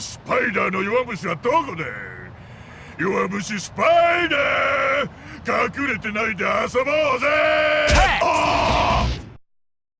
スパイダーの弱虫はどこで？弱虫スパイダー！隠れてないで遊ぼうぜ！